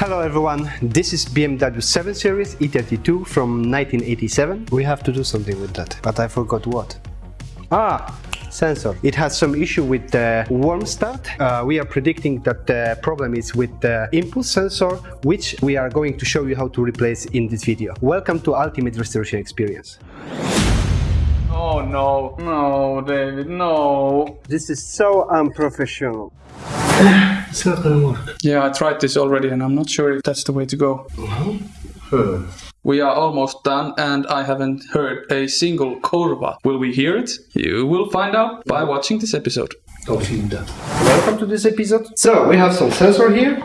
Hello everyone, this is BMW 7 Series E32 from 1987. We have to do something with that, but I forgot what. Ah, sensor. It has some issue with the warm start. Uh, we are predicting that the problem is with the impulse sensor, which we are going to show you how to replace in this video. Welcome to Ultimate Restoration Experience. Oh no, no, David, no. This is so unprofessional. it's not gonna work. Yeah, I tried this already and I'm not sure if that's the way to go. We are almost done and I haven't heard a single kurva. Will we hear it? You will find out by watching this episode. Welcome to this episode. So we have some sensor here.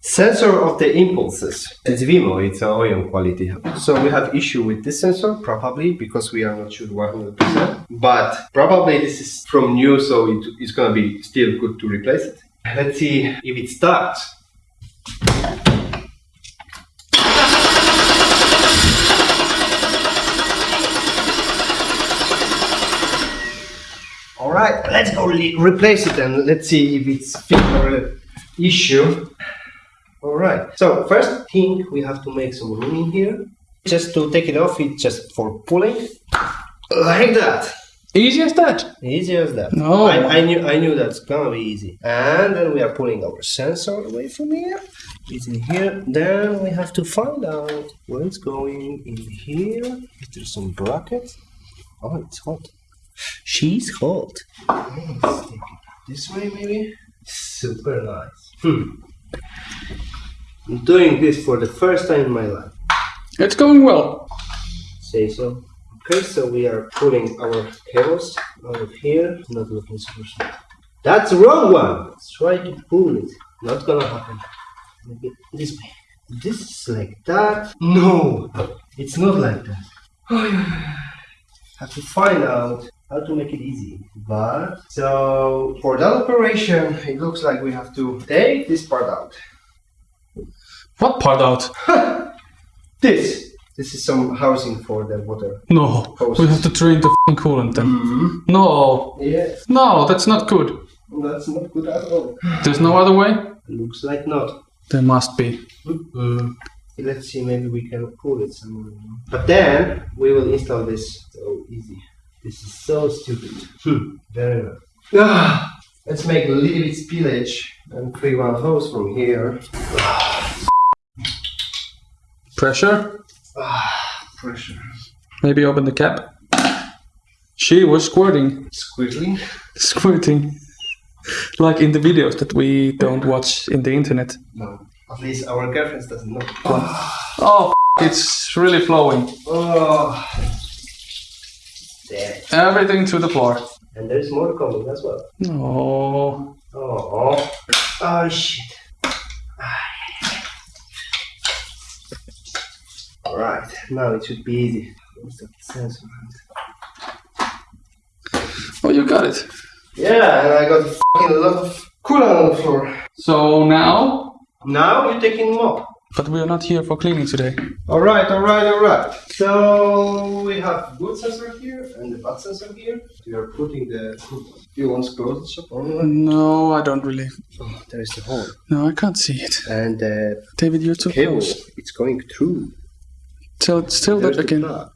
Sensor of the impulses. It's Vemo, it's a OEM quality. So we have issue with this sensor, probably because we are not sure 100%. But probably this is from new, so it, it's gonna be still good to replace it. Let's see if it starts. All right, let's go re- replace it and let's see if it's fit the issue. All right, so first thing we have to make some room in here. Just to take it off, it's just for pulling, like that. Easy as that. Easy as that. No. I, I knew I knew that's gonna be easy. And then we are pulling our sensor away from here. It's in here. Then we have to find out where it's going in here. Is there some brackets? Oh, it's hot. She's hot. Let's take it this way, maybe. Super nice. Hmm. I'm doing this for the first time in my life. It's going well. Say so. Okay, so we are pulling our cables out of here. Not looking super smooth. That's the wrong one. Let's try to pull it. Not gonna happen. This way. This is like that. No, it's not like that. have to find out how to make it easy. But so for that operation, it looks like we have to take this part out. What part out? This. This is some housing for the water. No, we have to drain the f***ing coolant then. No, Yes, no, that's not good. that's not good at all. There's no other way? Looks like not. There must be. Let's see, maybe we can pull it somewhere. But then we will install this. So easy. This is so stupid. Hmm. Very well. Ah, let's make a little bit spillage and free one hose from here. Pressure? Ah, Pressure. Maybe open the cap. She was squirting. Squiggling. Squirting. Like in the videos that we don't watch in the internet. No. At least our girlfriends doesn't know. Oh, f- it's really flowing. Oh. There. Everything to the floor. And there's more coming as well. Oh, Oh. Oh shit. Alright, now it should be easy. Oh, you got it. Yeah, and I got a lot of coolant on the floor. So now, Now you're taking mop. but we are not here for cleaning today. Alright, alright, alright. So we have good sensor here and the bad sensor here. We are putting the Do you want to close the shop? Oh, No, I don't really. Oh, there is the hole. No, I can't see it. And the David, you're too cable, close. it's going through. Still There's that the again. plug.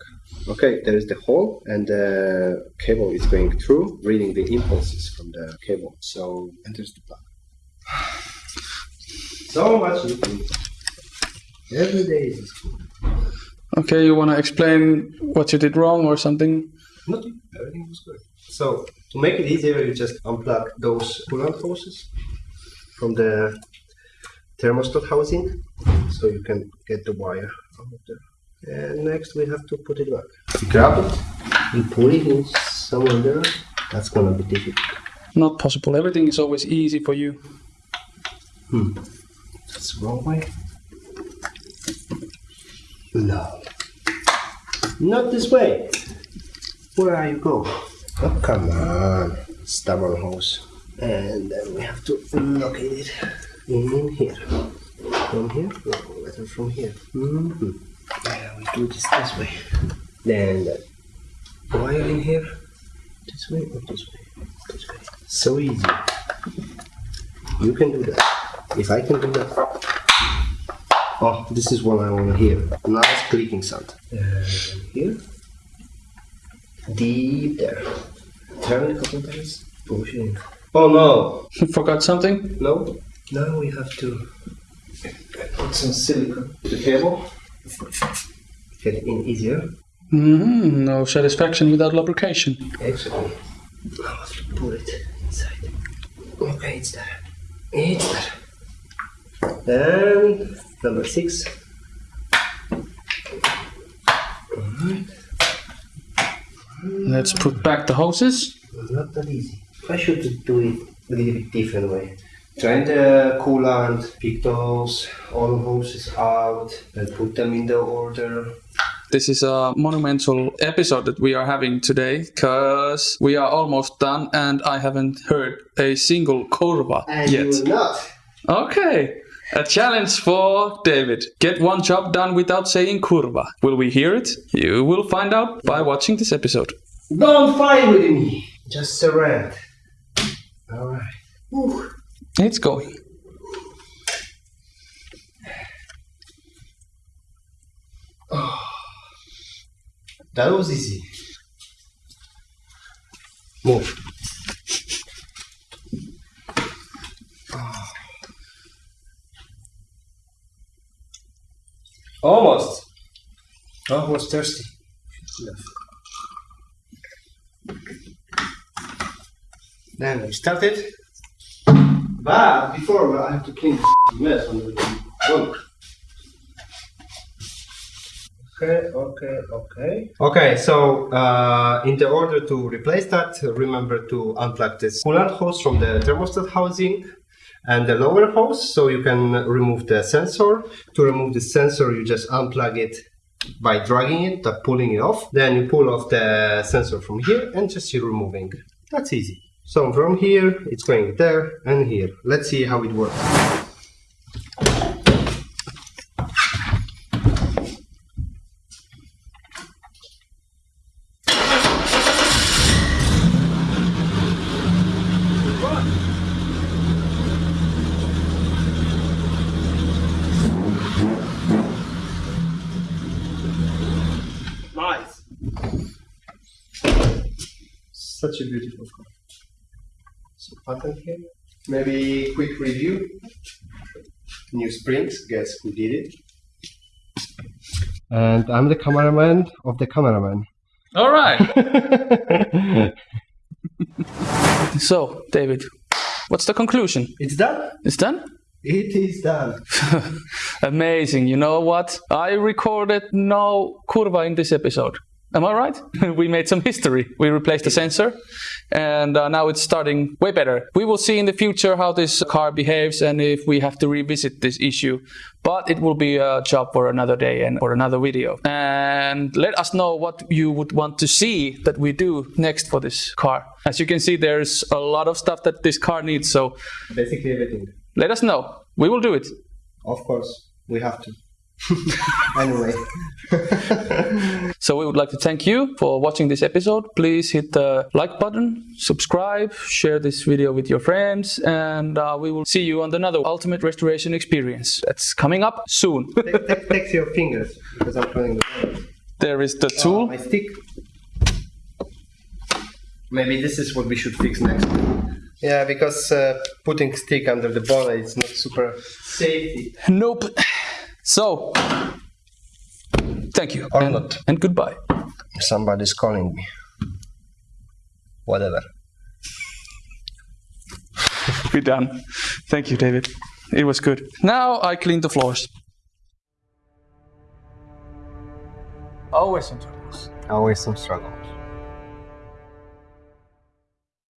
Okay, there is the hole and the cable is going through, reading the impulses from the cable. So enters the plug. So much you. Every day is school. Okay, you want to explain what you did wrong or something? Nothing. Everything was good. So to make it easier, you just unplug those coolant hoses from the thermostat housing, so you can get the wire out of there. And next we have to put it back. Grab it and put it in somewhere there. That's gonna be difficult. Not possible. Everything is always easy for you. Hmm. That's the wrong way. No. Not this way. Where are you going? Oh, come on. Stubborn hose. And then we have to locate it in here. From here? No, better from here. Mm-hmm. Yeah, we do this this way. Then the wire in here. This way or this way? This way. So easy. You can do that. If I can do that. Oh, this is what I want to hear. Nice clicking sound. And here. Deep there. Turn a couple times. Push it in. Oh no! you Forgot something? No. Now we have to put some silicone to the cable. Get it in easier. Mm, no satisfaction without lubrication. Exactly. I have to put it inside. Okay, it's there. It's there. And number six. Let's put back the hoses. Not that easy. I should do it a little bit different way. Drain the coolant, pick those all hoses out, and put them in the order. This is a monumental episode that we are having today because we are almost done and I haven't heard a single kurva And yet. you will not. Okay, a challenge for David. Get one job done without saying kurva. Will we hear it? You will find out by watching this episode. Don't fight with me. Just surrender. All right. Whew. It's going. That was easy. Move. Almost. Oh, was thirsty. Then we started. But before I have to clean the mess on the one. Okay, okay, okay. Okay, so uh, in the order to replace that, remember to unplug this coolant hose from the thermostat housing and the lower hose so you can remove the sensor. To remove the sensor, you just unplug it by dragging it, uh, pulling it off. Then you pull off the sensor from here and just you're removing. That's easy. So from here, it's going there and here. Let's see how it works. Such a beautiful car. So button here. Maybe quick review. New springs. Guess who did it? And I'm the cameraman of the cameraman. All right. so, David, what's the conclusion? it's done. It's done? It is done. Amazing. You know what? I recorded no kurva in this episode. Am I right? we made some history. We replaced the sensor and uh, now it's starting way better. We will see in the future how this car behaves and if we have to revisit this issue. But it will be a job for another day and for another video. And let us know what you would want to see that we do next for this car. As you can see, there's a lot of stuff that this car needs. So Basically everything. let us know. We will do it. Of course, we have to. anyway. So we would like to thank you for watching this episode. Please hit the like button, subscribe, share this video with your friends, and uh, we will see you on another Ultimate Restoration Experience. That's coming up soon. take, take, take your fingers because I'm turning the there is the Uh, tool. my stick. Maybe this is what we should fix next. Yeah, because uh, putting stick under the bonnet is not super safety. Nope. So, thank you. Or and, not. and goodbye. Somebody's calling me. Whatever. We're done. Thank you, David. It was good. Now I clean the floors. Always some troubles. Always some struggles.